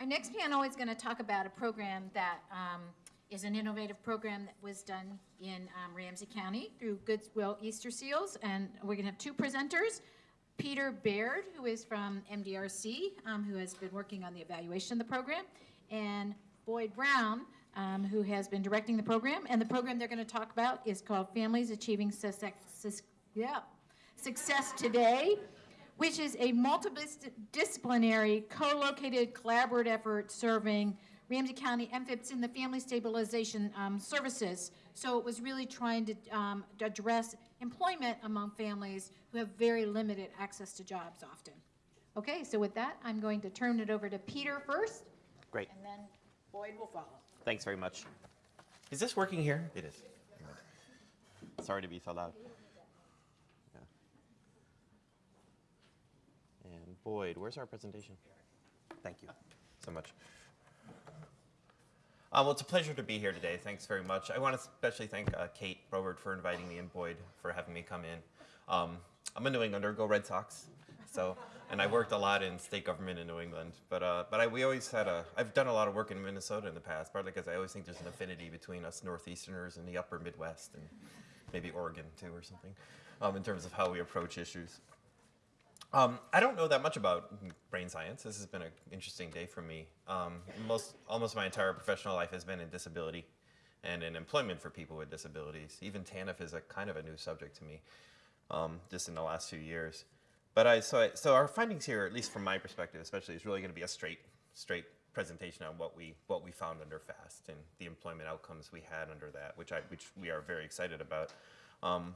Our next panel is going to talk about a program that um, is an innovative program that was done in um, Ramsey County through Goodwill Easter Seals. And we're going to have two presenters. Peter Baird, who is from MDRC, um, who has been working on the evaluation of the program, and Boyd Brown, um, who has been directing the program. And the program they're going to talk about is called Families Achieving Success, yeah, Success Today, which is a multidisciplinary, co-located, collaborative effort serving Ramsey County MFIPS in the Family Stabilization um, Services. So it was really trying to um, address employment among families who have very limited access to jobs often. Okay, so with that, I'm going to turn it over to Peter first, Great. and then Boyd will follow. Thanks very much. Is this working here? It is. Sorry to be so loud. Yeah. And Boyd, where's our presentation? Thank you so much. Uh, well, it's a pleasure to be here today. Thanks very much. I want to especially thank uh, Kate Robert for inviting me and Boyd for having me come in. Um, I'm a New Englander, go Red Sox. So, and I worked a lot in state government in New England. But, uh, but I, we always had a, I've done a lot of work in Minnesota in the past, partly because I always think there's an affinity between us Northeasterners and the upper Midwest and maybe Oregon too or something um, in terms of how we approach issues. Um, I don't know that much about brain science. This has been an interesting day for me. Um, most, almost my entire professional life has been in disability and in employment for people with disabilities. Even TANF is a kind of a new subject to me, um, just in the last few years. But I so, I, so our findings here, at least from my perspective, especially, is really going to be a straight, straight presentation on what we what we found under FAST and the employment outcomes we had under that, which I which we are very excited about. Um,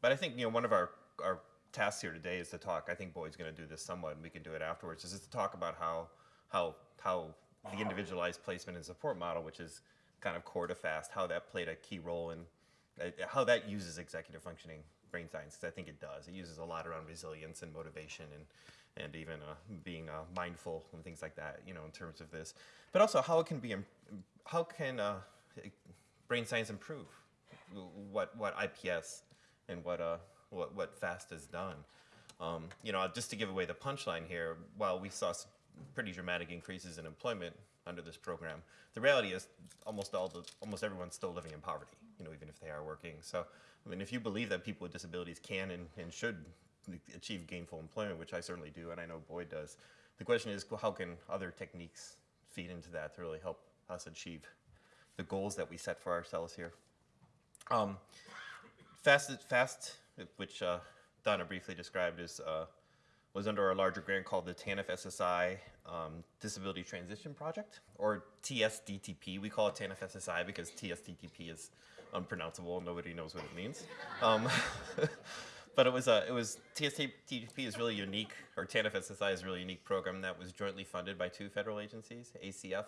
but I think you know one of our our tasks here today is to talk. I think Boyd's going to do this somewhat, and we can do it afterwards. Is to talk about how how how the individualized placement and support model, which is kind of core to FAST, how that played a key role in uh, how that uses executive functioning brain science. Because I think it does. It uses a lot around resilience and motivation and and even uh, being uh, mindful and things like that. You know, in terms of this, but also how it can be how can uh, brain science improve what what IPS and what uh what, what FAST has done. Um, you know, just to give away the punchline here, while we saw pretty dramatic increases in employment under this program, the reality is almost all the almost everyone's still living in poverty. You know, even if they are working. So, I mean, if you believe that people with disabilities can and, and should achieve gainful employment, which I certainly do, and I know Boyd does, the question is how can other techniques feed into that to really help us achieve the goals that we set for ourselves here. Um, Fast, Fast, which uh, Donna briefly described, is uh, was under a larger grant called the TANF SSI um, Disability Transition Project, or TSDTP. We call it TANF SSI because TSDTP is unpronounceable. Nobody knows what it means. Um, but it was a, it was TSDTP is really unique, or TANF SSI is a really unique program that was jointly funded by two federal agencies, ACF,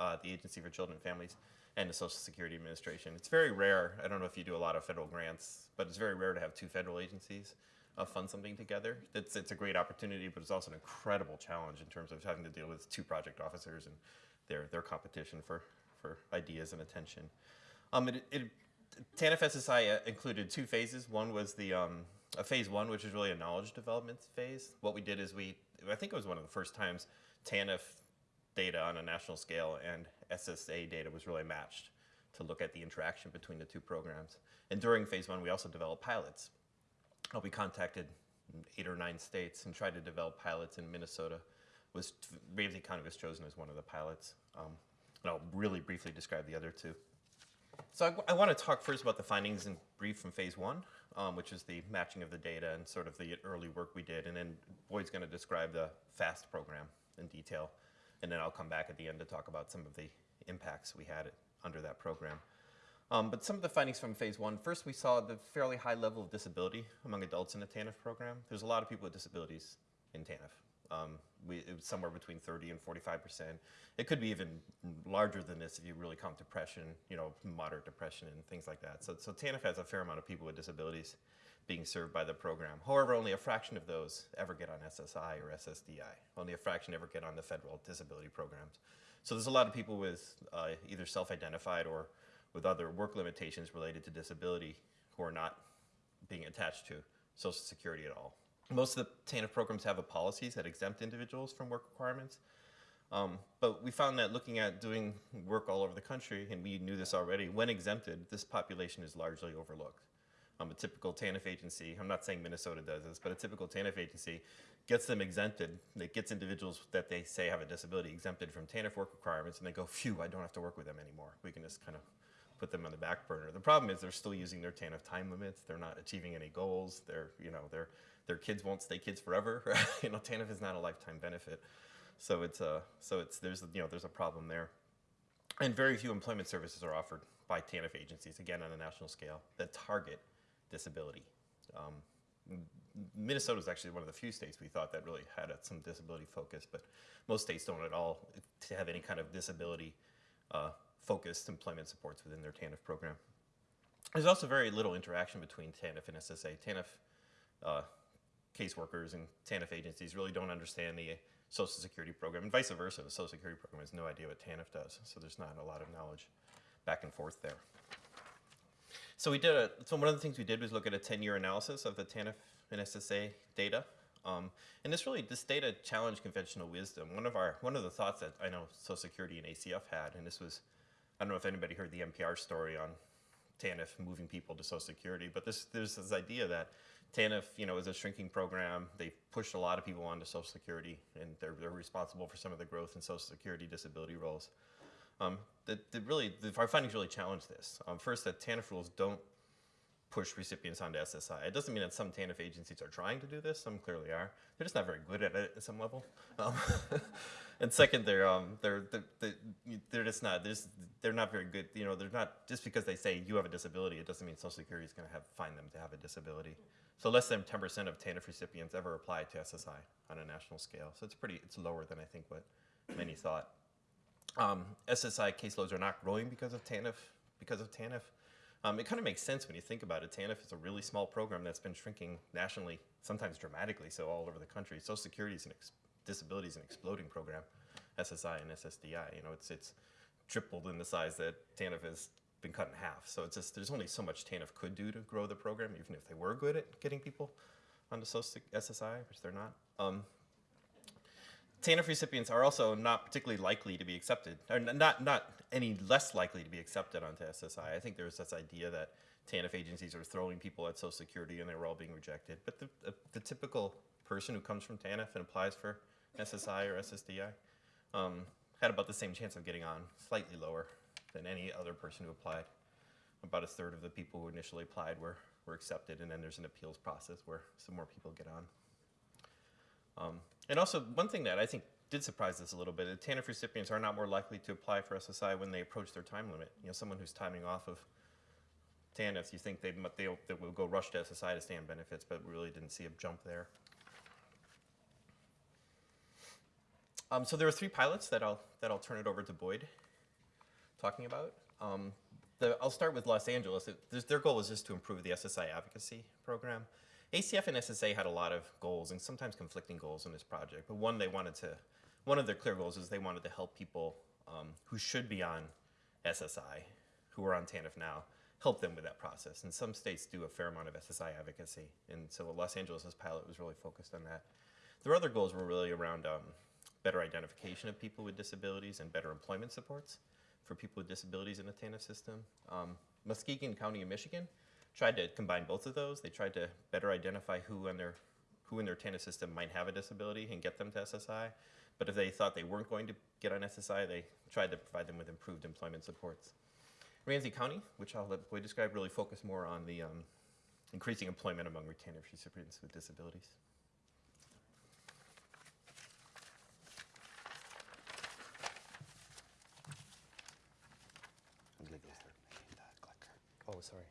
uh, the Agency for Children and Families, and the Social Security Administration. It's very rare. I don't know if you do a lot of federal grants, but it's very rare to have two federal agencies uh, fund something together. It's, it's a great opportunity, but it's also an incredible challenge in terms of having to deal with two project officers and their, their competition for, for ideas and attention. Um, it, it, TANF uh, included two phases. One was the um, a phase one, which is really a knowledge development phase. What we did is we, I think it was one of the first times TANF data on a national scale and SSA data was really matched to look at the interaction between the two programs. And during phase one, we also developed pilots. We contacted eight or nine states and tried to develop pilots in Minnesota. Was Ramsey County was chosen as one of the pilots. Um, and I'll really briefly describe the other two. So I, want to talk first about the findings in brief from phase one, um, which is the matching of the data and sort of the early work we did. And then Boyd's going to describe the FAST program in detail. And then I'll come back at the end to talk about some of the impacts we had under that program. Um, but some of the findings from phase one, first we saw the fairly high level of disability among adults in the TANF program. There's a lot of people with disabilities in TANF. Um, we, it was somewhere between 30 and 45 percent. It could be even larger than this if you really count depression, you know, moderate depression and things like that. So, so TANF has a fair amount of people with disabilities being served by the program. However, only a fraction of those ever get on SSI or SSDI. Only a fraction ever get on the federal disability programs. So there's a lot of people with uh, either self-identified or with other work limitations related to disability who are not being attached to Social Security at all. Most of the TANF programs have a policies that exempt individuals from work requirements. Um, but we found that looking at doing work all over the country, and we knew this already, when exempted, this population is largely overlooked. Um, a typical TANF agency, I'm not saying Minnesota does this, but a typical TANF agency gets them exempted. It gets individuals that they say have a disability exempted from TANF work requirements, and they go, phew, I don't have to work with them anymore. We can just kind of put them on the back burner. The problem is they're still using their TANF time limits. They're not achieving any goals. They're, you know, their their kids won't stay kids forever. you know, TANF is not a lifetime benefit. So it's uh, so it's there's you know there's a problem there, and very few employment services are offered by TANF agencies again on a national scale that target disability. Um, Minnesota is actually one of the few states we thought that really had some disability focus, but most states don't at all to have any kind of disability uh, focused employment supports within their TANF program. There's also very little interaction between TANF and SSA. TANF uh, caseworkers and TANF agencies really don't understand the Social Security program, and vice versa. The Social Security program has no idea what TANF does, so there's not a lot of knowledge back and forth there. So we did a, so one of the things we did was look at a 10-year analysis of the TANF and SSA data. Um, and this really, this data challenged conventional wisdom. One of our, one of the thoughts that I know Social Security and ACF had, and this was, I don't know if anybody heard the NPR story on TANF moving people to Social Security, but this, there's this idea that TANF, you know, is a shrinking program. They pushed a lot of people onto Social Security, and they're, they're responsible for some of the growth in Social Security disability rolls. Um, the, the really, the, our findings really challenge this. Um, first, that TANF rules don't push recipients onto SSI. It doesn't mean that some TANF agencies are trying to do this. Some clearly are. They're just not very good at it at some level. Um, and second, they're, um, they're, they're, they're just not, they're, just, they're not very good. You know, they're not, just because they say you have a disability, it doesn't mean Social Security is going to have, find them to have a disability. So less than 10% of TANF recipients ever apply to SSI on a national scale. So it's pretty, it's lower than I think what many thought. Um, SSI caseloads are not growing because of TANF, because of TANF. Um, it kind of makes sense when you think about it. TANF is a really small program that's been shrinking nationally, sometimes dramatically, so all over the country. Social Security is an disability is an exploding program, SSI and SSDI. You know, it's it's tripled in the size that TANF has been cut in half. So it's just there's only so much TANF could do to grow the program, even if they were good at getting people onto SSI, which they're not. Um, TANF recipients are also not particularly likely to be accepted, or not, not any less likely to be accepted onto SSI. I think there's this idea that TANF agencies are throwing people at Social Security and they were all being rejected. But the, the, the typical person who comes from TANF and applies for SSI or SSDI um, had about the same chance of getting on, slightly lower than any other person who applied. About a third of the people who initially applied were, were accepted, and then there's an appeals process where some more people get on. Um, and also, one thing that I think did surprise us a little bit, TANF recipients are not more likely to apply for SSI when they approach their time limit. You know, someone who's timing off of TANF, you think they, they, they will go rush to SSI to stay on benefits, but we really didn't see a jump there. Um, so there are three pilots that I'll, that I'll turn it over to Boyd talking about. Um, the, I'll start with Los Angeles. It, their goal is just to improve the SSI advocacy program. ACF and SSA had a lot of goals and sometimes conflicting goals in this project, but one they wanted to, one of their clear goals is they wanted to help people um, who should be on SSI, who are on TANF now, help them with that process. And some states do a fair amount of SSI advocacy, and so Los Angeles' pilot was really focused on that. Their other goals were really around um, better identification of people with disabilities and better employment supports for people with disabilities in the TANF system. Um, Muskegon County in Michigan tried to combine both of those. They tried to better identify who in their who in their TANF system might have a disability and get them to SSI. But if they thought they weren't going to get on SSI, they tried to provide them with improved employment supports. Ramsey County, which I'll let Boyd describe, really focused more on the um, increasing employment among retainer recipients with disabilities. Oh, sorry.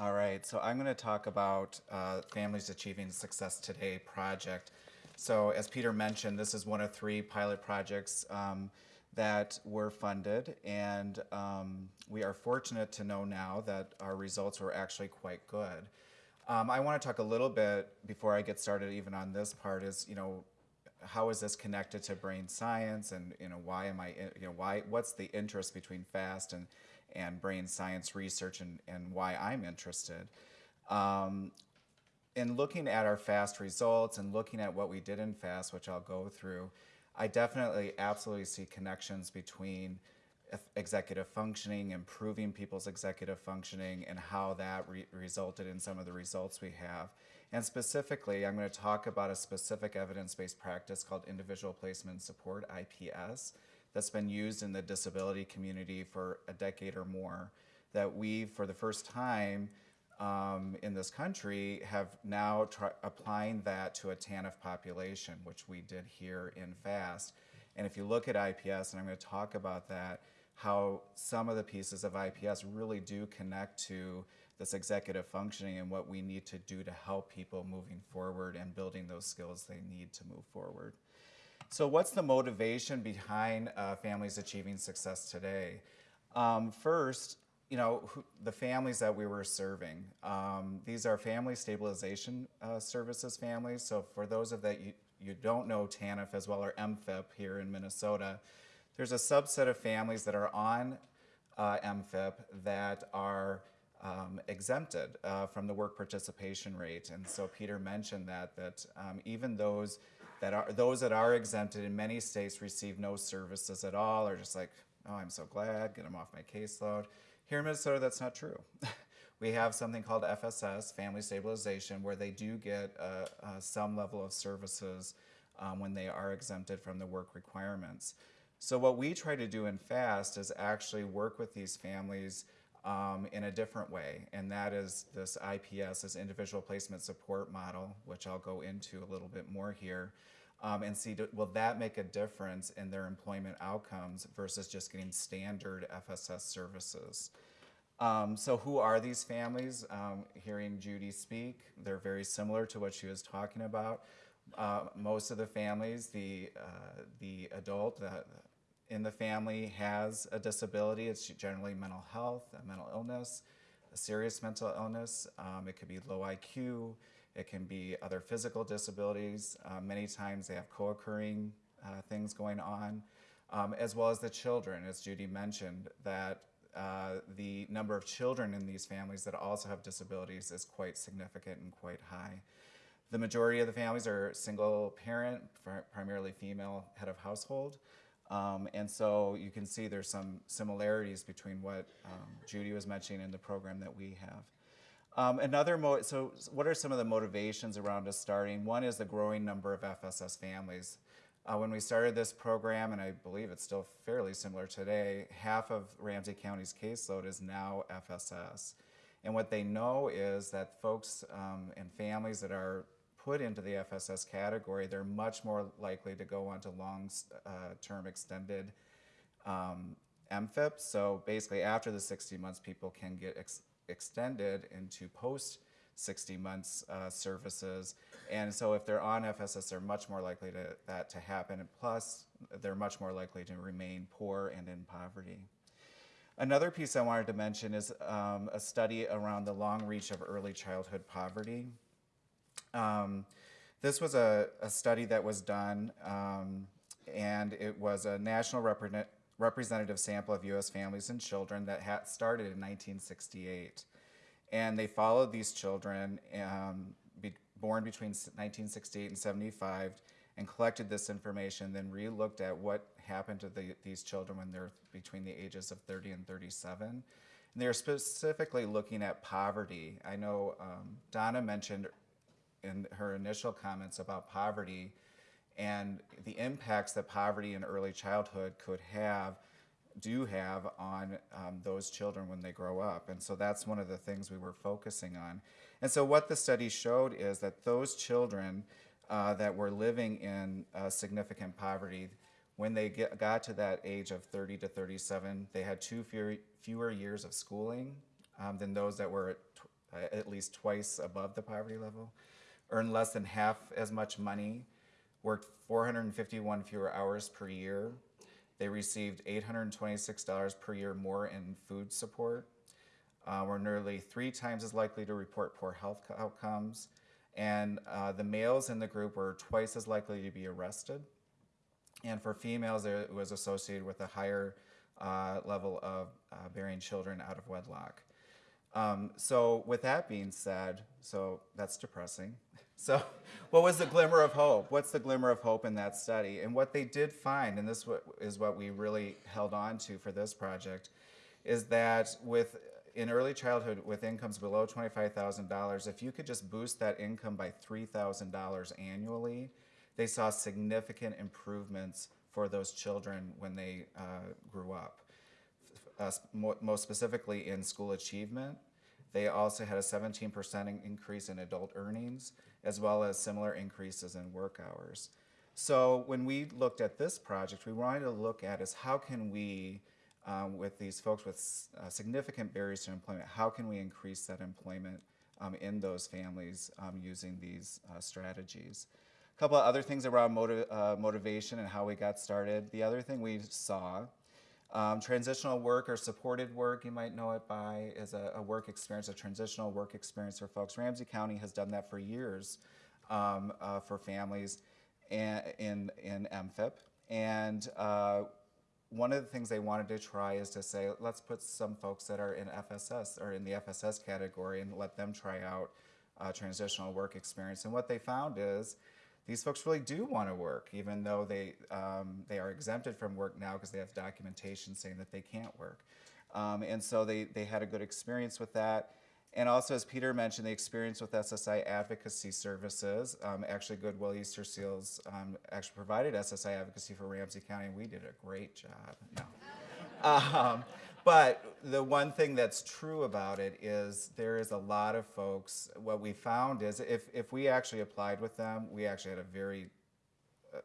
All right, so I'm going to talk about uh, Families Achieving Success Today project. So as Peter mentioned, this is one of three pilot projects um, that were funded, and um, we are fortunate to know now that our results were actually quite good. Um, I want to talk a little bit before I get started even on this part is, you know, how is this connected to brain science and, you know, why am I, you know, why, what's the interest between FAST and and brain science research and, and why I'm interested. Um, in looking at our FAST results and looking at what we did in FAST, which I'll go through, I definitely absolutely see connections between executive functioning, improving people's executive functioning, and how that re- resulted in some of the results we have. And specifically, I'm going to talk about a specific evidence based practice called individual placement support, IPS, that's been used in the disability community for a decade or more. That we, for the first time, um, in this country have now applying that to a TANF population, which we did here in FAST. And if you look at IPS, and I'm going to talk about that, how some of the pieces of IPS really do connect to this executive functioning and what we need to do to help people moving forward and building those skills they need to move forward. So, what's the motivation behind uh, families achieving success today? Um, first, you know, who, the families that we were serving. Um, these are family stabilization uh, services families. So, for those of that you, you don't know TANF as well or MFIP here in Minnesota, there's a subset of families that are on uh, MFIP that are um, exempted uh, from the work participation rate. And so Peter mentioned that that um, even those that are those that are exempted in many states receive no services at all, or just like, oh, I'm so glad, get them off my caseload. Here in Minnesota, that's not true. we have something called FSS, Family Stabilization, where they do get uh, uh, some level of services um, when they are exempted from the work requirements. So what we try to do in FAST is actually work with these families um, in a different way, and that is this IPS, this individual placement support model, which I'll go into a little bit more here, um, and see will that make a difference in their employment outcomes versus just getting standard FSS services. Um, so who are these families? Um, hearing Judy speak, they're very similar to what she was talking about. Uh, most of the families, the uh, the adult, the, in the family has a disability. It's generally mental health, a mental illness, a serious mental illness. Um, it could be low IQ. It can be other physical disabilities. Uh, many times they have co-occurring uh, things going on, um, as well as the children, as Judy mentioned, that uh, the number of children in these families that also have disabilities is quite significant and quite high. The majority of the families are single parent, primarily female head of household. Um, and so you can see there's some similarities between what um, Judy was mentioning in the program that we have. Um, another mo- so what are some of the motivations around us starting? One is the growing number of FSS families. Uh, when we started this program, and I believe it's still fairly similar today, half of Ramsey County's caseload is now FSS. And what they know is that folks um, and families that are put into the FSS category, they're much more likely to go on to long-term uh, extended um, MFIP. So basically, after the 60 months, people can get ex extended into post 60 months uh, services. And so if they're on FSS, they're much more likely to that to happen. And plus, they're much more likely to remain poor and in poverty. Another piece I wanted to mention is um, a study around the long reach of early childhood poverty. Um, this was a, a, study that was done, um, and it was a national repre representative sample of U.S. families and children that had started in 1968. And they followed these children um, be born between 1968 and 75 and collected this information, then re-looked at what happened to the, these children when they're between the ages of 30 and 37. And they're specifically looking at poverty. I know um, Donna mentioned in her initial comments about poverty and the impacts that poverty in early childhood could have do have on um, those children when they grow up. And so that's one of the things we were focusing on. And so what the study showed is that those children uh, that were living in uh, significant poverty, when they get, got to that age of 30 to 37, they had two fewer, fewer years of schooling um, than those that were at, at least twice above the poverty level earned less than half as much money, worked 451 fewer hours per year. They received $826 per year more in food support, uh, were nearly three times as likely to report poor health outcomes, and uh, the males in the group were twice as likely to be arrested. And for females, it was associated with a higher uh, level of uh, bearing children out of wedlock. Um, so with that being said, so that's depressing. So, what was the glimmer of hope? What's the glimmer of hope in that study? And what they did find, and this is what we really held on to for this project, is that with in early childhood with incomes below $25,000, if you could just boost that income by $3,000 annually, they saw significant improvements for those children when they uh, grew up uh, most specifically in school achievement. They also had a 17% increase in adult earnings, as well as similar increases in work hours. So when we looked at this project, we wanted to look at is how can we, um, with these folks with uh, significant barriers to employment, how can we increase that employment um, in those families um, using these uh, strategies? A couple of other things around motiv- uh, motivation and how we got started. The other thing we saw um, transitional work or supported work, you might know it by, is a, a work experience, a transitional work experience for folks. Ramsey County has done that for years um, uh, for families in, in MFIP. And uh, one of the things they wanted to try is to say, let's put some folks that are in FSS or in the FSS category and let them try out uh, transitional work experience. And what they found is these folks really do want to work, even though they um, they are exempted from work now because they have documentation saying that they can't work. Um, and so they, they had a good experience with that. And also, as Peter mentioned, the experience with SSI advocacy services. Um, actually, Goodwill Easter Seals um, actually provided SSI advocacy for Ramsey County, and we did a great job. No. Um, but the one thing that's true about it is there is a lot of folks. What we found is if, if we actually applied with them, we actually had a very uh,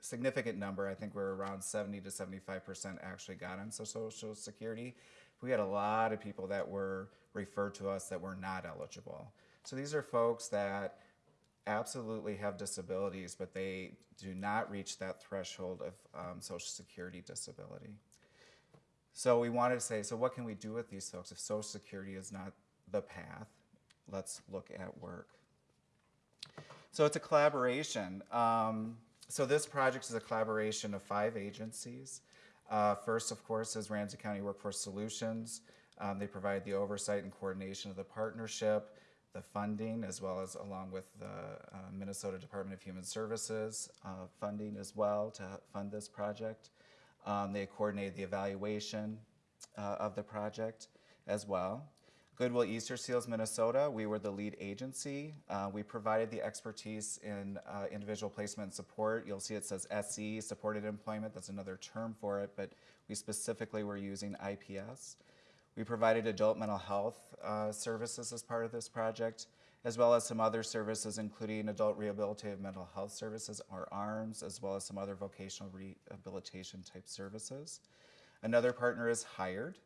significant number. I think we're around 70 to 75 percent actually got on so- Social Security. We had a lot of people that were referred to us that were not eligible. So these are folks that absolutely have disabilities, but they do not reach that threshold of um, Social Security disability. So we wanted to say, so what can we do with these folks if Social Security is not the path? Let's look at work. So it's a collaboration. Um, so this project is a collaboration of five agencies. Uh, first, of course, is Ramsey County Workforce Solutions. Um, they provide the oversight and coordination of the partnership, the funding, as well as along with the uh, Minnesota Department of Human Services uh, funding as well to fund this project. Um, they coordinated the evaluation uh, of the project as well. Goodwill Easter Seals Minnesota, we were the lead agency. Uh, we provided the expertise in uh, individual placement support. You'll see it says SE, supported employment. That's another term for it, but we specifically were using IPS. We provided adult mental health uh, services as part of this project, as well as some other services, including adult rehabilitative mental health services, or ARMHS, as well as some other vocational rehabilitation type services. Another partner is Hired.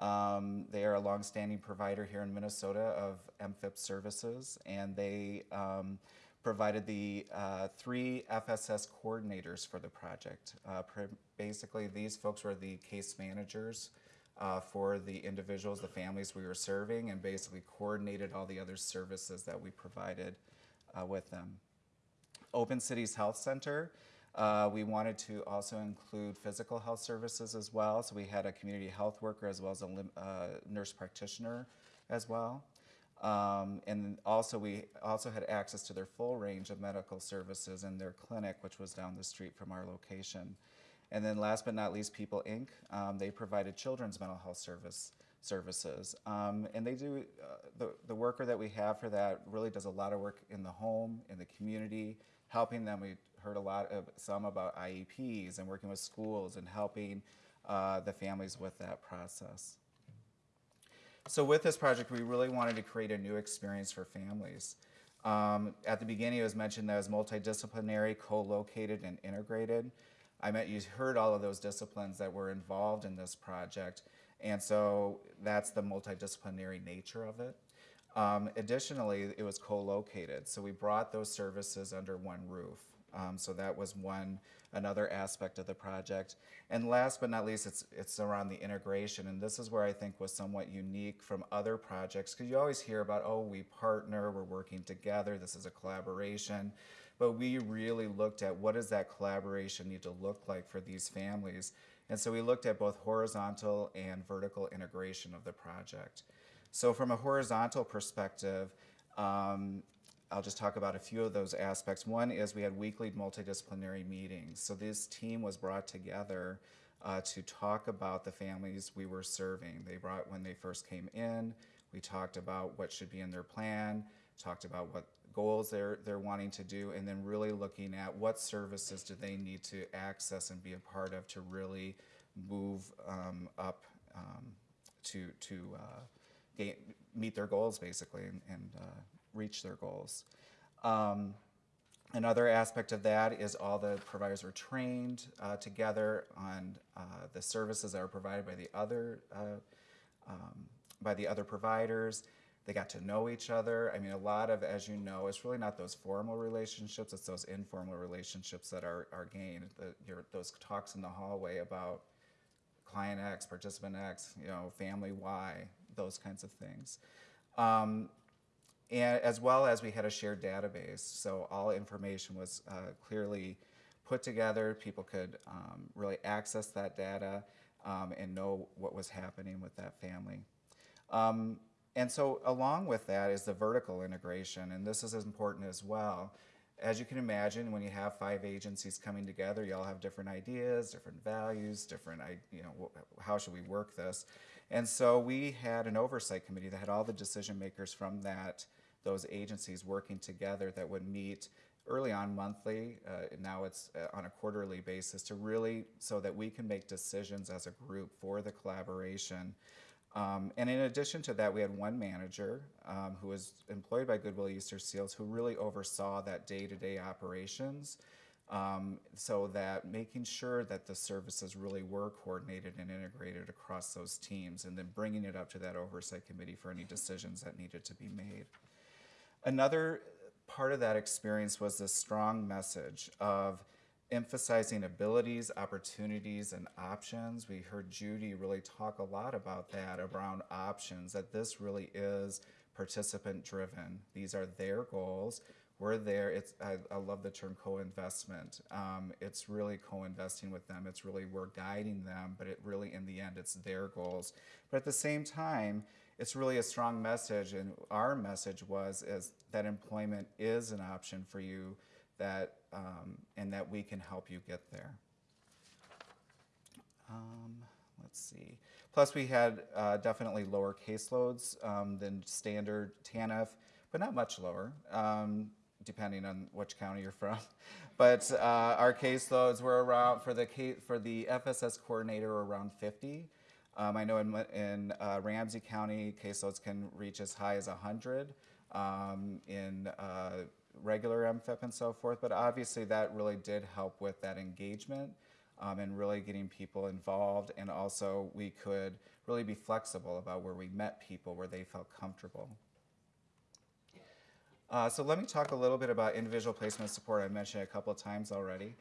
Um, they are a longstanding provider here in Minnesota of MFIP services, and they um, provided the uh, three FSS coordinators for the project. Uh, basically, these folks were the case managers uh, for the individuals, the families we were serving, and basically coordinated all the other services that we provided uh, with them. Open Cities Health Center. Uh, we wanted to also include physical health services as well. So we had a community health worker as well as a uh, nurse practitioner as well. Um, and also we also had access to their full range of medical services in their clinic, which was down the street from our location. And then last but not least, People Inc. Um, they provided children's mental health service services. Um, and they do, uh, the, the worker that we have for that really does a lot of work in the home, in the community, helping them. We heard a lot of some about IEPs and working with schools and helping uh, the families with that process. So with this project, we really wanted to create a new experience for families. Um, at the beginning, it was mentioned that it was multidisciplinary, co-located, and integrated. I meant you heard all of those disciplines that were involved in this project, and so that's the multidisciplinary nature of it. Um, additionally, it was co-located, so we brought those services under one roof. Um, so that was one another aspect of the project. And last but not least, it's it's around the integration, and this is where I think was somewhat unique from other projects because you always hear about oh we partner, we're working together, this is a collaboration. But we really looked at what does that collaboration need to look like for these families. And so we looked at both horizontal and vertical integration of the project. So from a horizontal perspective, um, I'll just talk about a few of those aspects. One is we had weekly multidisciplinary meetings. So this team was brought together uh, to talk about the families we were serving. They brought when they first came in. We talked about what should be in their plan, talked about what goals they're they're wanting to do, and then really looking at what services do they need to access and be a part of to really move um, up um, to to uh, gain, meet their goals basically and, and uh, reach their goals. Um, Another aspect of that is all the providers are trained uh, together on uh, the services that are provided by the other uh, um, by the other providers. They got to know each other. I mean, a lot of, as you know, it's really not those formal relationships; it's those informal relationships that are are gained. The, your, those talks in the hallway about client X, participant X, you know, family Y, those kinds of things. Um, and as well as we had a shared database, so all information was uh, clearly put together. People could um, really access that data um, and know what was happening with that family. Um, and so, along with that is the vertical integration, and this is important as well. As you can imagine, when you have five agencies coming together, you all have different ideas, different values, different, you know, how should we work this? And so we had an oversight committee that had all the decision makers from that, those agencies working together that would meet early on monthly, uh, now it's uh, on a quarterly basis to really, so that we can make decisions as a group for the collaboration. Um, and in addition to that, we had one manager um, who was employed by Goodwill Easter Seals who really oversaw that day-to-day operations. Um, so that making sure that the services really were coordinated and integrated across those teams, and then bringing it up to that oversight committee for any decisions that needed to be made. Another part of that experience was this strong message of emphasizing abilities, opportunities, and options. We heard Judy really talk a lot about that around options, that this really is participant driven. These are their goals. We're there. It's I, I love the term co-investment. Um, it's really co-investing with them. It's really we're guiding them, but it really in the end it's their goals. But at the same time, it's really a strong message, and our message was is that employment is an option for you, that um, and that we can help you get there. Um, let's see. Plus, we had uh, definitely lower caseloads um, than standard TANF, but not much lower, um, depending on which county you're from. But uh, our caseloads were around for the for the FSS coordinator around 50. Um, I know in, in uh, Ramsey County, caseloads can reach as high as 100 um, in uh, regular MFIP and so forth, but obviously that really did help with that engagement um, and really getting people involved. And also, we could really be flexible about where we met people, where they felt comfortable. Uh, so let me talk a little bit about individual placement support. I mentioned it a couple of times already.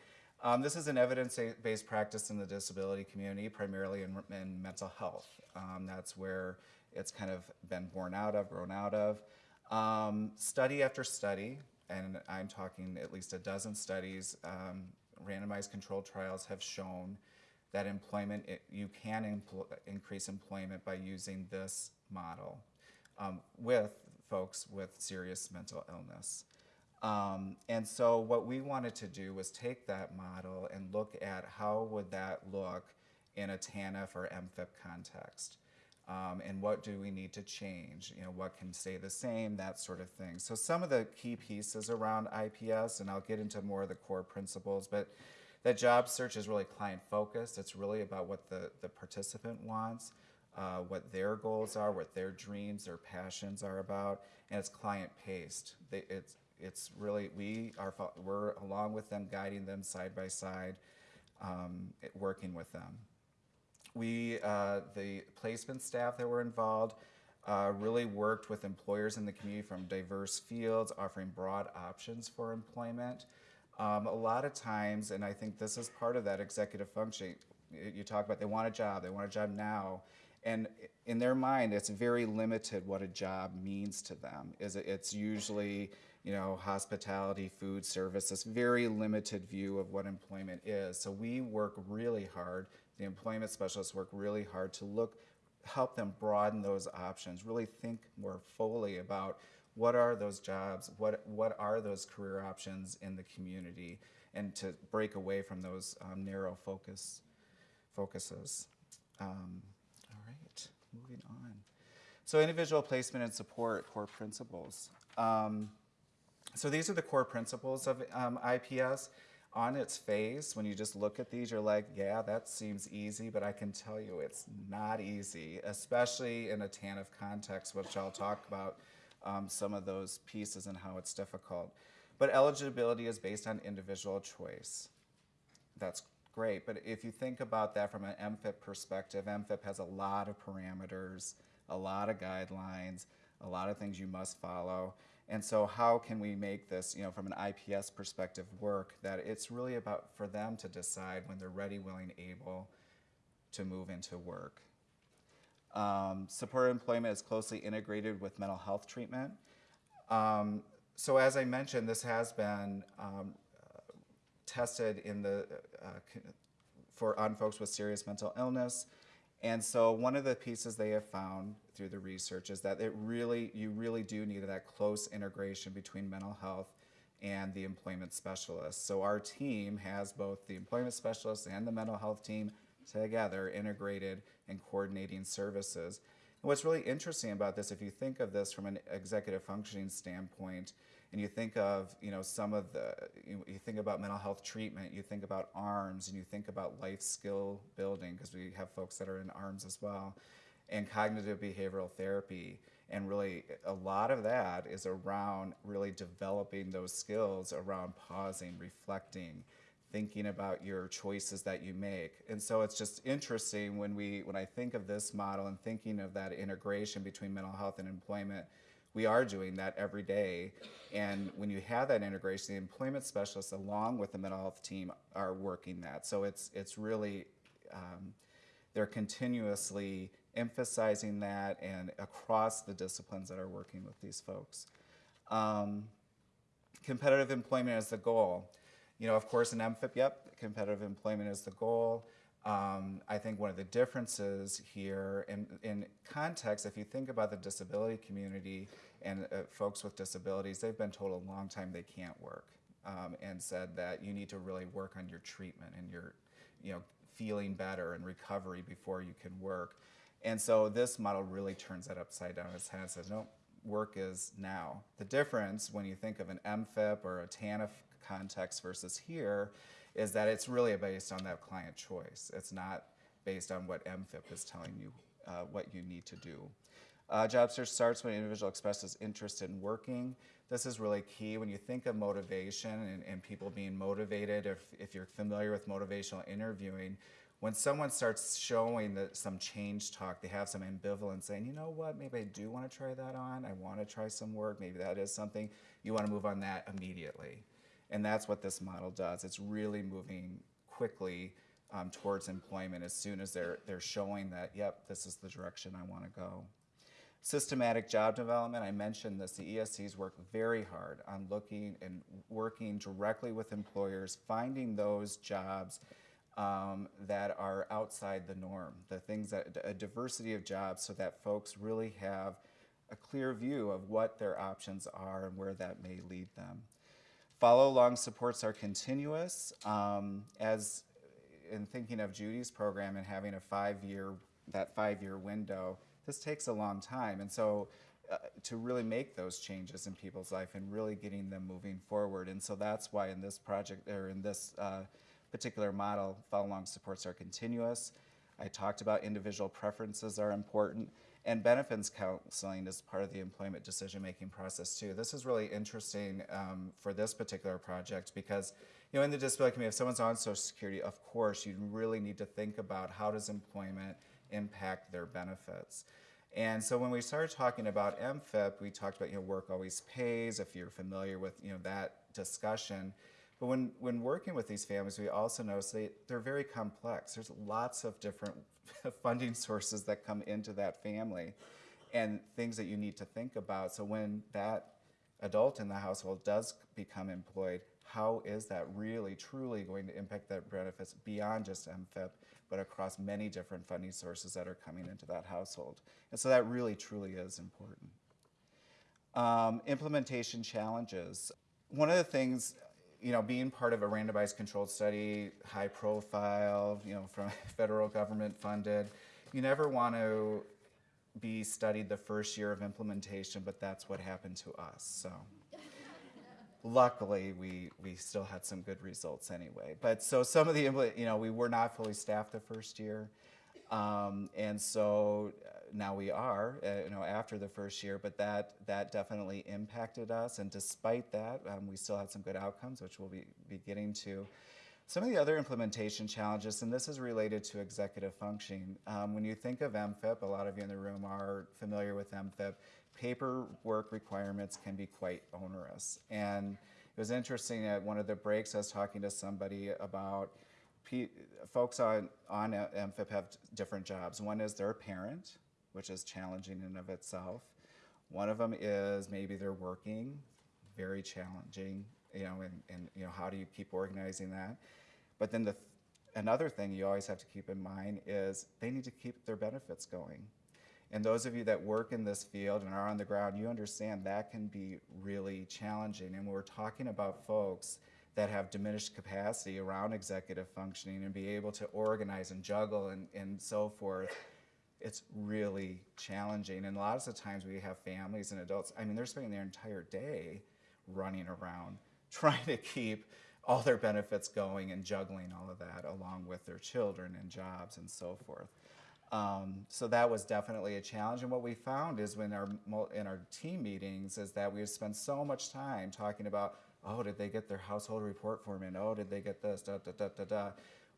Um, this is an evidence-based practice in the disability community, primarily in, in mental health. Um, that's where it's kind of been born out of, grown out of. Um, study after study, and I'm talking at least a dozen studies, um, randomized controlled trials have shown that employment, it, you can increase employment by using this model um, with folks with serious mental illness. Um, and so what we wanted to do was take that model and look at how would that look in a TANF or MFIP context. Um, and what do we need to change? You know, what can stay the same, that sort of thing. So some of the key pieces around IPS, and I'll get into more of the core principles, but that job search is really client focused. It's really about what the, the participant wants, uh, what their goals are, what their dreams, their passions are about, and it's client paced. They, it's it's really we are we're along with them, guiding them side by side, um, working with them. We uh, the placement staff that were involved uh, really worked with employers in the community from diverse fields, offering broad options for employment. Um, a lot of times, and I think this is part of that executive function. You talk about they want a job, they want a job now, and in their mind, it's very limited what a job means to them. Is it, it's usually you know hospitality, food service. This very limited view of what employment is. So we work really hard. The employment specialists work really hard to look, help them broaden those options. Really think more fully about what are those jobs? What, what are those career options in the community? And to break away from those um, narrow focus, focuses. Um, all right, moving on. So individual placement and support, core principles. Um, so these are the core principles of um, IPS. On its face, when you just look at these, you're like, yeah, that seems easy, but I can tell you it's not easy, especially in a TANF context, which I'll talk about um, some of those pieces and how it's difficult. But eligibility is based on individual choice. That's great, but if you think about that from an MFIP perspective, MFIP has a lot of parameters, a lot of guidelines, a lot of things you must follow. And so how can we make this, you know, from an IPS perspective work that it's really about for them to decide when they're ready, willing, able to move into work. Um, supported employment is closely integrated with mental health treatment. Um, so as I mentioned, this has been um, uh, tested in the, uh, for on folks with serious mental illness. And so one of the pieces they have found through the research is that it really, you really do need that close integration between mental health and the employment specialist. So our team has both the employment specialist and the mental health team together integrated and coordinating services. And what's really interesting about this, if you think of this from an executive functioning standpoint, and you think of you know some of the you, you think about mental health treatment you think about ARMHS and you think about life skill building because we have folks that are in ARMHS as well and cognitive behavioral therapy. And really a lot of that is around really developing those skills around pausing reflecting thinking about your choices that you make. And so it's just interesting when we when i think of this model and thinking of that integration between mental health and employment we are doing that every day. And when you have that integration, the employment specialists, along with the mental health team, are working that. So it's it's really um, they're continuously emphasizing that and across the disciplines that are working with these folks. Um, competitive employment is the goal. You know, of course, in MFIP, yep, competitive employment is the goal. Um, I think one of the differences here in, in context, if you think about the disability community and uh, folks with disabilities, they've been told a long time they can't work um, and said that you need to really work on your treatment and your, you know, feeling better and recovery before you can work. And so this model really turns that upside down its head and says, no, work is now. The difference when you think of an MFIP or a TANF context versus here is that it's really based on that client choice. It's not based on what MFIP is telling you uh, what you need to do. Uh, job search starts when an individual expresses interest in working. This is really key when you think of motivation and, and people being motivated. If, if you're familiar with motivational interviewing, when someone starts showing that some change talk, they have some ambivalence saying, you know what, maybe I do want to try that on. I want to try some work. Maybe that is something. You want to move on that immediately. And that's what this model does. It's really moving quickly um, towards employment as soon as they're, they're showing that, yep, this is the direction I want to go. Systematic job development, I mentioned this, the ESCs work very hard on looking and working directly with employers, finding those jobs um, that are outside the norm, the things that, a diversity of jobs so that folks really have a clear view of what their options are and where that may lead them. Follow along supports are continuous. Um, as in thinking of Judy's program and having a five year, that five year window, this takes a long time. And so uh, to really make those changes in people's life and really getting them moving forward. And so that's why in this project or in this uh, particular model, follow along supports are continuous. I talked about individual preferences are important and benefits counseling is part of the employment decision making process too. This is really interesting um, for this particular project because you know in the disability community, if someone's on Social Security, of course you really need to think about how does employment impact their benefits. And so when we started talking about MFIP, we talked about you know work always pays. If you're familiar with you know that discussion, but when when working with these families, we also notice they they're very complex. There's lots of different funding sources that come into that family, and things that you need to think about. So when that adult in the household does become employed, how is that really truly going to impact their benefits beyond just MFIP, but across many different funding sources that are coming into that household? And so that really truly is important. Um, implementation challenges. One of the things, you know, being part of a randomized controlled study, high profile, you know, from federal government funded, you never want to be studied the first year of implementation, but that's what happened to us. So luckily we we still had some good results anyway but so some of the you know we were not fully staffed the first year um, and so now we are uh, you know after the first year but that that definitely impacted us and despite that um, we still had some good outcomes which we'll be, be getting to some of the other implementation challenges, and this is related to executive functioning. Um, when you think of MFIP, a lot of you in the room are familiar with MFIP. Paperwork requirements can be quite onerous. And it was interesting at one of the breaks, I was talking to somebody about folks on, on MFIP have different jobs. One is they're a parent, which is challenging in and of itself. One of them is maybe they're working, very challenging, you know, and, and you know, how do you keep organizing that? But then the th- another thing you always have to keep in mind is they need to keep their benefits going. And those of you that work in this field and are on the ground, you understand that can be really challenging. And we're talking about folks that have diminished capacity around executive functioning and be able to organize and juggle and, and so forth, it's really challenging. And lots of the times we have families and adults, I mean, they're spending their entire day running around trying to keep all their benefits going and juggling all of that along with their children and jobs and so forth. Um, so that was definitely a challenge. And what we found is when our in our team meetings is that we spend so much time talking about, oh, did they get their household report form in? Oh, did they get this? Da da da da da.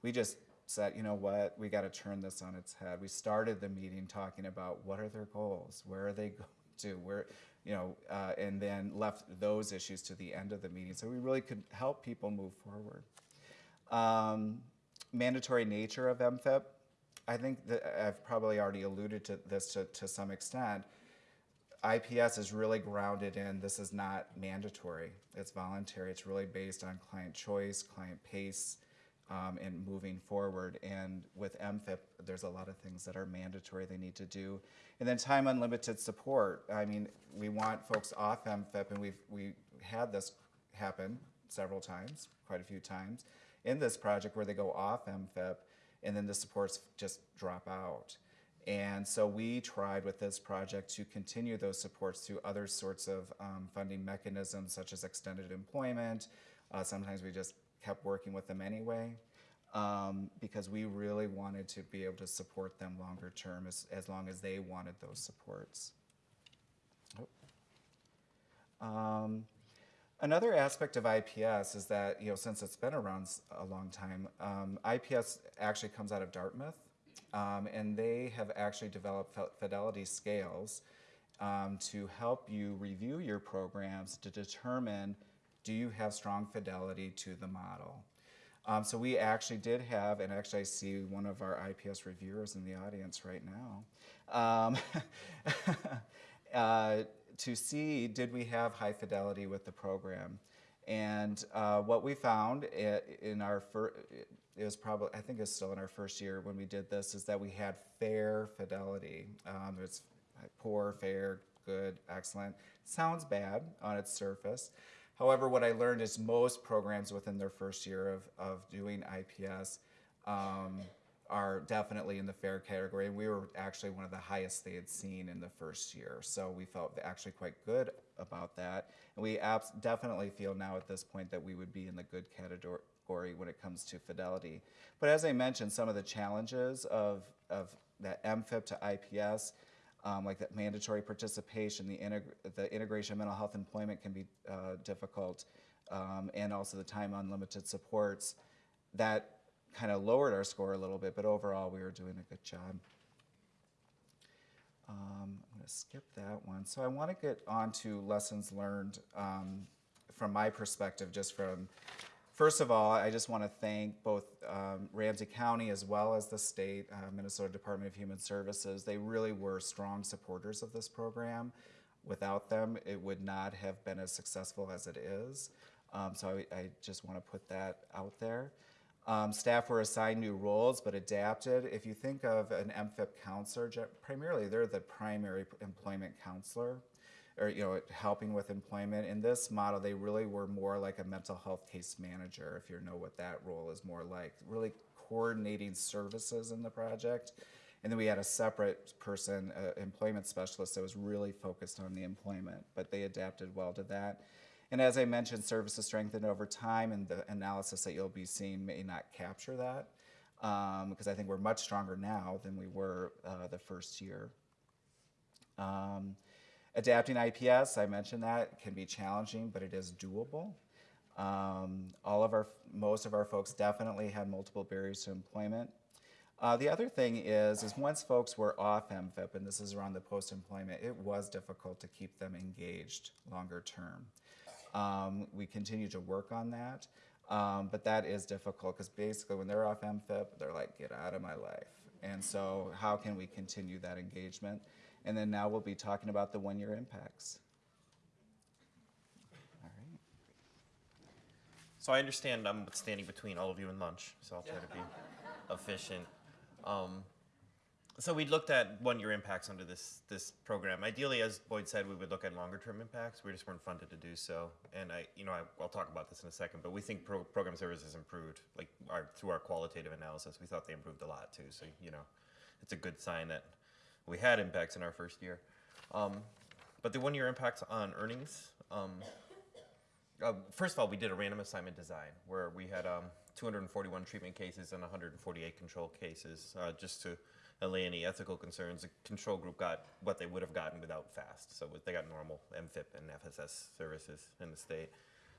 We just said, you know what, we got to turn this on its head. We started the meeting talking about what are their goals, where are they going to, where, you know, uh, and then left those issues to the end of the meeting. So we really could help people move forward. Um, mandatory nature of MFIP. I think that I've probably already alluded to this to, to some extent. IPS is really grounded in this is not mandatory. It's voluntary. It's really based on client choice, client pace, um, and moving forward. And with MFIP, there's a lot of things that are mandatory they need to do. And then time unlimited support. I mean, we want folks off MFIP, and we've we had this happen several times, quite a few times, in this project where they go off MFIP, and then the supports just drop out. And so we tried with this project to continue those supports through other sorts of um, funding mechanisms, such as extended employment. Uh, sometimes we just kept working with them anyway um, because we really wanted to be able to support them longer term as, as long as they wanted those supports. Oh. Um, another aspect of IPS is that, you know, since it's been around a long time, um, IPS actually comes out of Dartmouth, um, and they have actually developed fidelity scales um, to help you review your programs to determine do you have strong fidelity to the model. Um, so we actually did have, and actually I see one of our IPS reviewers in the audience right now, um, uh, to see did we have high fidelity with the program. And uh, what we found in our first, it was probably, I think it's still in our first year when we did this, is that we had fair fidelity. Um, it's poor, fair, good, excellent. Sounds bad on its surface. However, what I learned is most programs within their first year of, of doing IPS um, are definitely in the fair category. And we were actually one of the highest they had seen in the first year. So we felt actually quite good about that. And we definitely feel now at this point that we would be in the good category when it comes to fidelity. But as I mentioned, some of the challenges of, of that MFIP to IPS um, like that mandatory participation, the, integ- the integration of mental health employment can be uh, difficult, um, and also the time unlimited supports. That kind of lowered our score a little bit, but overall we were doing a good job. Um, I'm going to skip that one. So I want to get on to lessons learned um, from my perspective, just from First of all, I just want to thank both um, Ramsey County as well as the state, uh, Minnesota Department of Human Services. They really were strong supporters of this program. Without them, it would not have been as successful as it is. Um, so I, I just want to put that out there. Um, staff were assigned new roles but adapted. If you think of an MFIP counselor, primarily they're the primary employment counselor or you know, helping with employment. In this model, they really were more like a mental health case manager, if you know what that role is more like, really coordinating services in the project. And then we had a separate person, uh, employment specialist, that was really focused on the employment, but they adapted well to that. And as I mentioned, services strengthened over time, and the analysis that you'll be seeing may not capture that, because I think we're much stronger now than we were uh, the first year. Um, adapting IPS, I mentioned that, can be challenging, but it is doable. Um, all of our, most of our folks definitely had multiple barriers to employment. Uh, the other thing is, is once folks were off MFIP, and this is around the post-employment, it was difficult to keep them engaged longer term. Um, we continue to work on that, um, but that is difficult because basically when they're off MFIP, they're like, get out of my life. And so how can we continue that engagement? And then now we'll be talking about the one-year impacts. All right. So I understand I'm standing between all of you and lunch, so I'll try to be efficient. Um, so we looked at one-year impacts under this this program. Ideally, as Boyd said, we would look at longer-term impacts. We just weren't funded to do so. And I, you know, I, I'll talk about this in a second. But we think pro- program services improved, like our, through our qualitative analysis. We thought they improved a lot too. So you know, it's a good sign that we had impacts in our first year. Um, but the one-year impacts on earnings. Um, uh, first of all, we did a random assignment design where we had um, 241 treatment cases and 148 control cases, uh, just to allay any ethical concerns. The control group got what they would have gotten without FAST, so they got normal MFIP and FSS services in the state.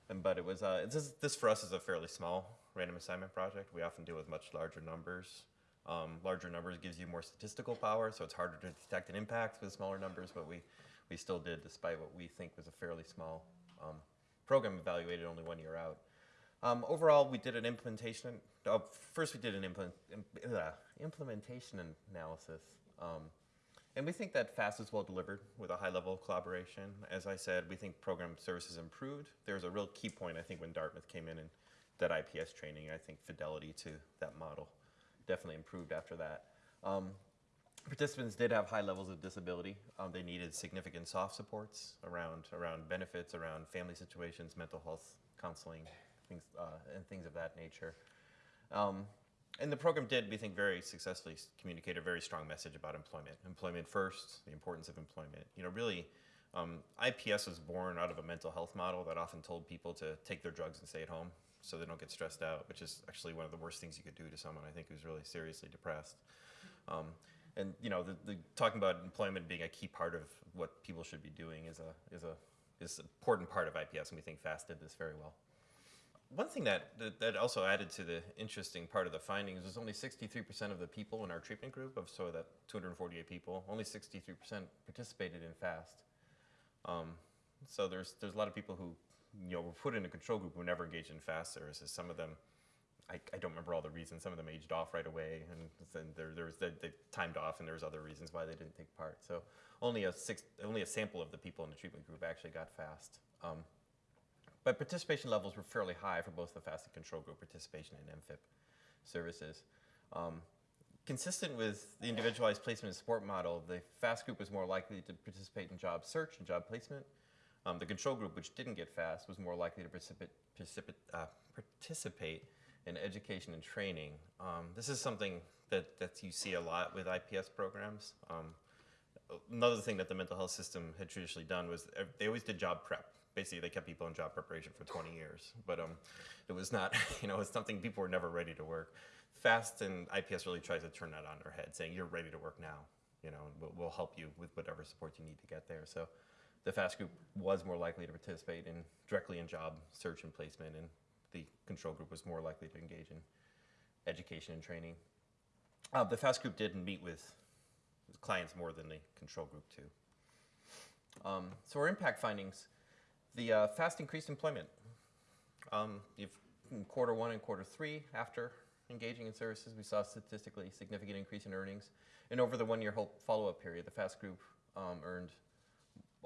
And, but it was uh, just, this for us is a fairly small random assignment project. We often deal with much larger numbers. Um, larger numbers gives you more statistical power, so it's harder to detect an impact with smaller numbers. But we we still did, despite what we think was a fairly small um, program evaluated only one year out. Um, overall, we did an implementation. Uh, first, we did an implement, uh, implementation analysis, um, and we think that FAST is well delivered with a high level of collaboration. As I said, we think program services improved. There was a real key point, I think, when Dartmouth came in and that IPS training. I think fidelity to that model definitely improved after that. Um, Participants did have high levels of disability. Um, they needed significant soft supports around around benefits, around family situations, mental health counseling, things uh, and things of that nature. Um, and the program did, we think, very successfully communicate a very strong message about employment. Employment first, the importance of employment. You know, really, um, IPS was born out of a mental health model that often told people to take their drugs and stay at home so they don't get stressed out, which is actually one of the worst things you could do to someone, I think, who's really seriously depressed. Um, and you know, the, the talking about employment being a key part of what people should be doing is a is a is an important part of IPS, and we think FAST did this very well. One thing that, that that also added to the interesting part of the findings was only 63% of the people in our treatment group of so that 248 people, only 63% participated in FAST. Um, so there's there's a lot of people who you know were put in a control group who never engaged in FAST services. Some of them I, I don't remember all the reasons. Some of them aged off right away, and then there, there was they, they timed off, and there was other reasons why they didn't take part. So only a six, only a sample of the people in the treatment group actually got fast. Um, but participation levels were fairly high for both the fast and control group participation in MFIP services. Um, consistent with the individualized placement and support model, the FAST group was more likely to participate in job search and job placement. Um, the control group, which didn't get FAST, was more likely to uh, participate in education and training. Um, this is something that, that you see a lot with IPS programs. Um, another thing that the mental health system had traditionally done was they always did job prep. Basically, they kept people in job preparation for 20 years, but um, it was not, you know, it's something people were never ready to work. FAST and IPS really tries to turn that on their head, saying you're ready to work now, you know, we'll, we'll help you with whatever support you need to get there. So the FAST group was more likely to participate in directly in job search and placement, and the control group was more likely to engage in education and training. Uh, the FAST group did meet with clients more than the control group too. Um, so our impact findings, the uh, fast increased employment. Um, in quarter one and quarter three, after engaging in services, we saw statistically significant increase in earnings. And over the one-year follow-up period, the fast group um, earned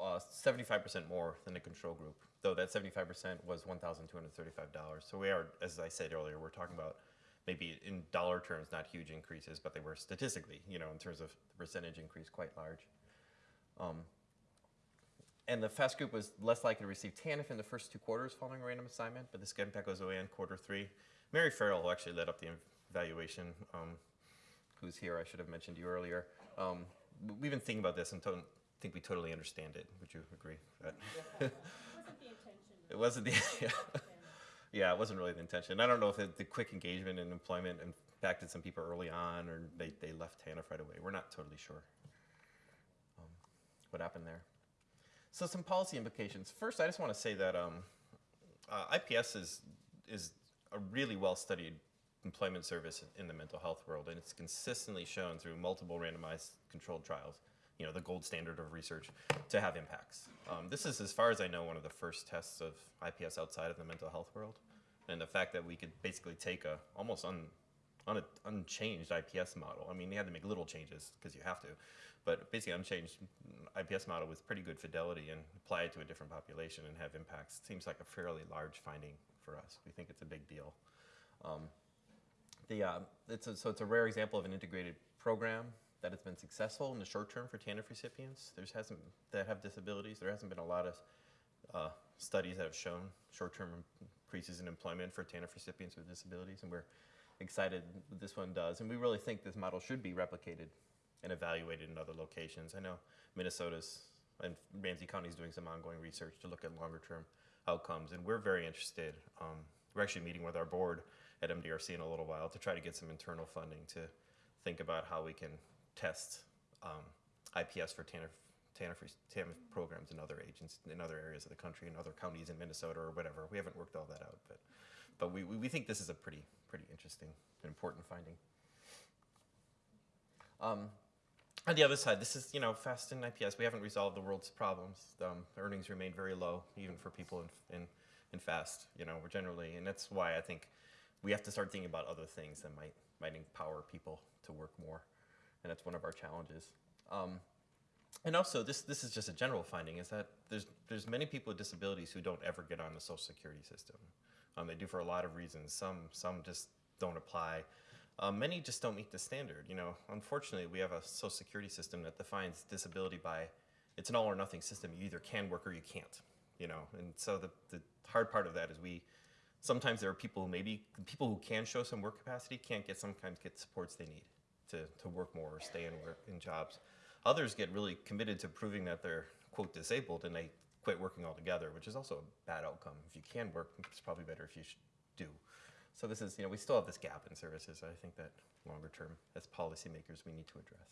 uh, 75% more than the control group, though that 75% was $1,235. So we are, as I said earlier, we're talking about maybe in dollar terms, not huge increases, but they were statistically, you know, in terms of the percentage increase, quite large. Um, and the FAST group was less likely to receive TANF in the first two quarters following a random assignment, but this impact goes away in quarter three. Mary Farrell who actually led up the evaluation, um, who's here, I should have mentioned you earlier. Um, we've been thinking about this and think we totally understand it. Would you agree? That- It wasn't the, yeah. yeah, it wasn't really the intention. I don't know if it, the quick engagement and employment impacted some people early on or they, they left TANF right away. We're not totally sure um, what happened there. So some policy implications. First, I just want to say that um, uh, IPS is is a really well studied employment service in the mental health world, and it's consistently shown through multiple randomized controlled trials, you know, the gold standard of research, to have impacts. Um, this is, as far as I know, one of the first tests of IPS outside of the mental health world, and the fact that we could basically take a almost un, un, unchanged IPS model. I mean, they had to make little changes because you have to, but basically unchanged IPS model with pretty good fidelity and apply it to a different population and have impacts seems like a fairly large finding for us. We think it's a big deal. Um, the, uh, it's a, so it's a rare example of an integrated program that has been successful in the short term for TANF recipients. There hasn't that have disabilities. There hasn't been a lot of uh, studies that have shown short-term increases in employment for TANF recipients with disabilities, and we're excited this one does. And we really think this model should be replicated and evaluated in other locations. I know Minnesota's and Ramsey County is doing some ongoing research to look at longer-term outcomes, and we're very interested. Um, we're actually meeting with our board at MDRC in a little while to try to get some internal funding to think about how we can test um, IPS for TANF, TANF, TANF programs in other agents in other areas of the country, in other counties in Minnesota or whatever. We haven't worked all that out, but but we, we, think this is a pretty pretty interesting and important finding. Um, on the other side, this is, you know, fast in IPS. We haven't resolved the world's problems. Um, earnings remain very low, even for people in, in, in fast. You know, we're generally, and that's why I think we have to start thinking about other things that might, might empower people to work more. And that's one of our challenges. Um, and also, this, this is just a general finding, is that there's, there's many people with disabilities who don't ever get on the social security system. Um, they do for a lot of reasons. Some, some just don't apply. Um, many just don't meet the standard. You know, unfortunately, we have a social security system that defines disability by it's an all or nothing system. You either can work or you can't. You know, and so the, the hard part of that is we sometimes there are people who maybe people who can show some work capacity can't get sometimes get supports they need to, to work more or stay in work in jobs. Others get really committed to proving that they're quote disabled and they quit working altogether, which is also a bad outcome. If you can work, it's probably better if you do. So this is, you know, we still have this gap in services. I think that longer term, as policymakers, we need to address.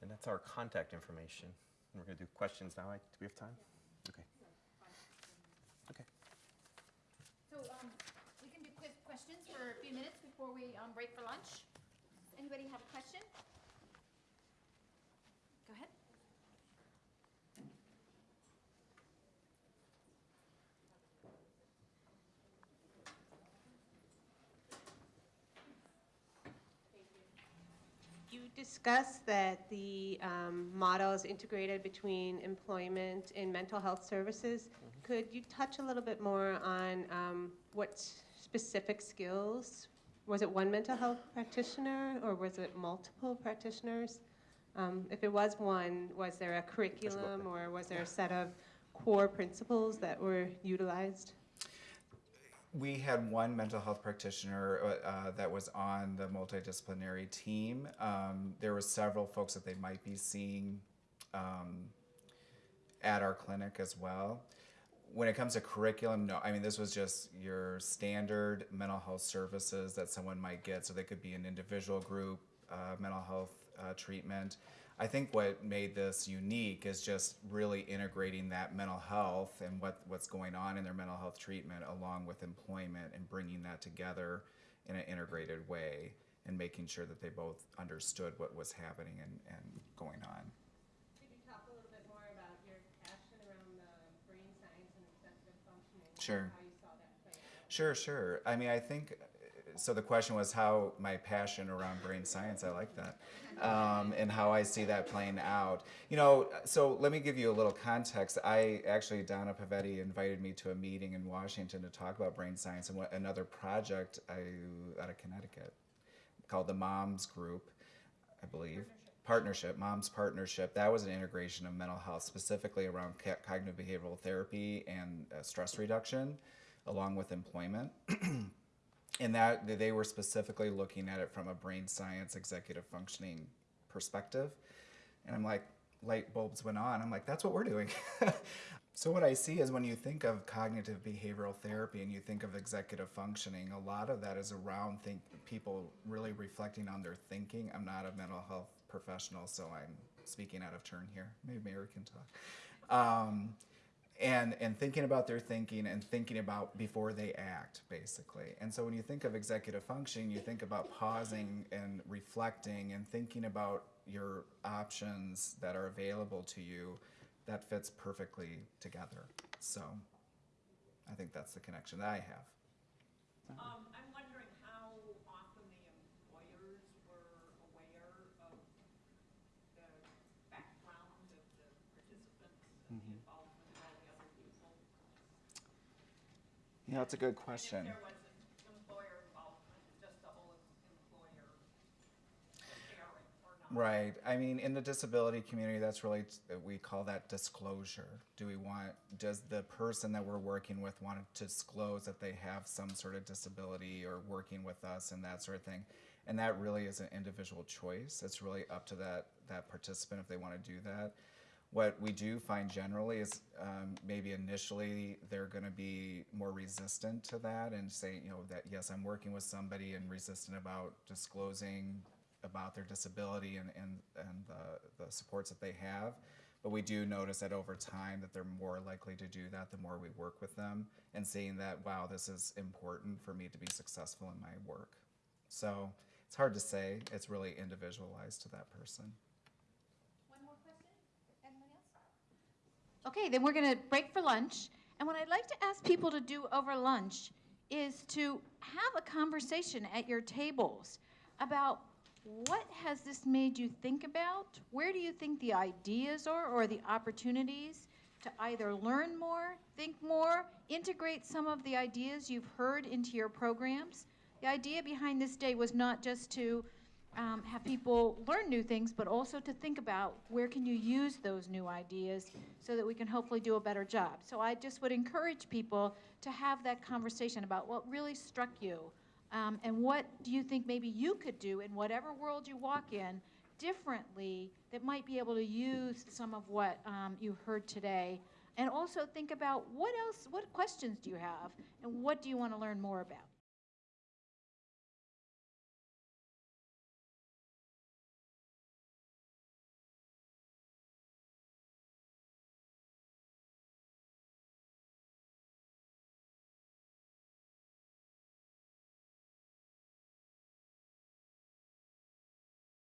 And that's our contact information. And we're going to do questions now. I- Do we have time? Okay. Okay. So um, we can do quick questions for a few minutes before we um, break for lunch. Anybody have a question? Go ahead. You discussed that the um, model is integrated between employment and mental health services. Could you touch a little bit more on um, what specific skills? Was it one mental health practitioner or was it multiple practitioners? Um, If it was one, was there a curriculum or was there a set of core principles that were utilized? We had one mental health practitioner uh, uh, that was on the multidisciplinary team. Um, there were several folks that they might be seeing um, at our clinic as well. When it comes to curriculum, no, I mean, this was just your standard mental health services that someone might get. So they could be an individual group, uh, mental health uh, treatment. I think what made this unique is just really integrating that mental health and what, what's going on in their mental health treatment along with employment and bringing that together in an integrated way and making sure that they both understood what was happening and, and going on. Could you talk a little bit more about your passion around the brain science and executive functioning? Sure. Sure, sure. I mean, I think, so the question was how my passion around brain science, I like that, um, and how I see that playing out. You know, so let me give you a little context. I actually, Donna Pavetti invited me to a meeting in Washington to talk about brain science and what, another project I, out of Connecticut called the Moms Group, I believe. Partnership, mom's partnership, that was an integration of mental health, specifically around cognitive behavioral therapy and uh, stress reduction, along with employment. and that they were specifically looking at it from a brain science executive functioning perspective. And I'm like, light bulbs went on. I'm like, that's what we're doing. so what I see is when you think of cognitive behavioral therapy and you think of executive functioning, a lot of that is around think people really reflecting on their thinking. I'm not a mental health professional, so I'm speaking out of turn here. Maybe Mary can talk. Um, and and thinking about their thinking and thinking about before they act basically and so when you think of executive functioning you think about pausing and reflecting and thinking about your options that are available to you that fits perfectly together so i think that's the connection that i have Um, I'm wondering how often the employers were aware of the background of the participants and the involvement of all the other people? Yeah that's a good question if there was an employer involvement, just the whole employer sharing or not? Right. I mean, in the disability community, that's really, we call that disclosure. Do we want, does the person that we're working with want to disclose that they have some sort of disability or working with us and that sort of thing? And that really is an individual choice. It's really up to that, that participant if they want to do that. What we do find generally is um, maybe initially they're going to be more resistant to that and say, you know, that yes, I'm working with somebody and resistant about disclosing about their disability and, and, and the, the supports that they have. But we do notice that over time that they're more likely to do that the more we work with them and seeing that, wow, this is important for me to be successful in my work. So it's hard to say. It's really individualized to that person. One more question? Anyone else? Okay, then we're going to break for lunch. And what I'd like to ask people to do over lunch is to have a conversation at your tables about what has this made you think about? Where do you think the ideas are or the opportunities to either learn more, think more, integrate some of the ideas you've heard into your programs? The idea behind this day was not just to um, have people learn new things, but also to think about where can you use those new ideas so that we can hopefully do a better job. So I just would encourage people to have that conversation about what really struck you um, and what do you think maybe you could do in whatever world you walk in differently that might be able to use some of what um, you heard today. And also think about what else, what questions do you have and what do you want to learn more about?